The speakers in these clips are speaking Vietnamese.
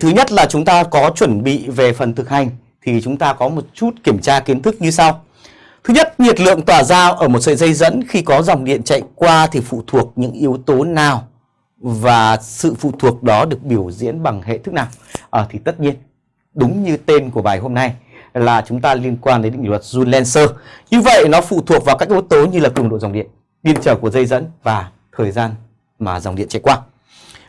thứ nhất là chúng ta có chuẩn bị về phần thực hành thì chúng ta có một chút kiểm tra kiến thức như sau. Thứ nhất, nhiệt lượng tỏa ra ở một sợi dây dẫn khi có dòng điện chạy qua thì phụ thuộc những yếu tố nào và sự phụ thuộc đó được biểu diễn bằng hệ thức nào? À, thì tất nhiên, đúng như tên của bài hôm nay là chúng ta liên quan đến định luật Joule-Lenser. Như vậy nó phụ thuộc vào các yếu tố như là cường độ dòng điện, điện trở của dây dẫn và thời gian mà dòng điện chạy qua.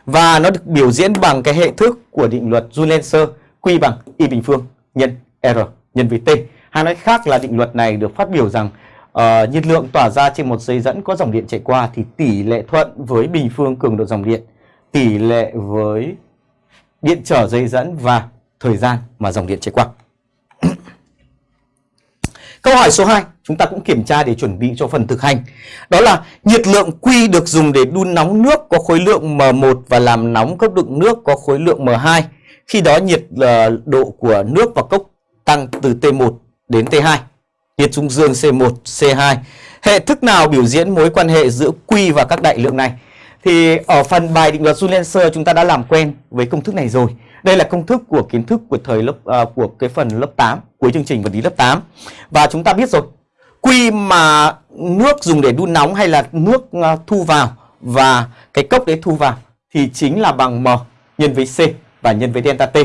Và nó được biểu diễn bằng cái hệ thức của định luật Joule-Lenser Q bằng Y bình phương nhân R nhân với T. Hay nói khác là định luật này được phát biểu rằng uh, nhiệt lượng tỏa ra trên một dây dẫn có dòng điện chạy qua thì tỷ lệ thuận với bình phương cường độ dòng điện, tỷ lệ với điện trở dây dẫn và thời gian mà dòng điện chạy qua. Câu hỏi số 2 chúng ta cũng kiểm tra để chuẩn bị cho phần thực hành. Đó là nhiệt lượng Q được dùng để đun nóng nước có khối lượng M1 và làm nóng cốc đựng nước có khối lượng M2. Khi đó nhiệt ờ, độ của nước và cốc tăng từ T1 đến T2. Nhiệt dung dương C1, C2. Hệ thức nào biểu diễn mối quan hệ giữa Q và các đại lượng này? Thì ở phần bài định luật Joule-Lenser chúng ta đã làm quen với công thức này rồi. Đây là công thức của kiến thức của thời lớp uh, của cái phần lớp 8, cuối chương trình vật lý lớp 8. Và chúng ta biết rồi, quy mà nước dùng để đun nóng hay là nước ờ, thu vào và cái cốc đấy thu vào thì chính là bằng M nhân với C và nhân với delta T.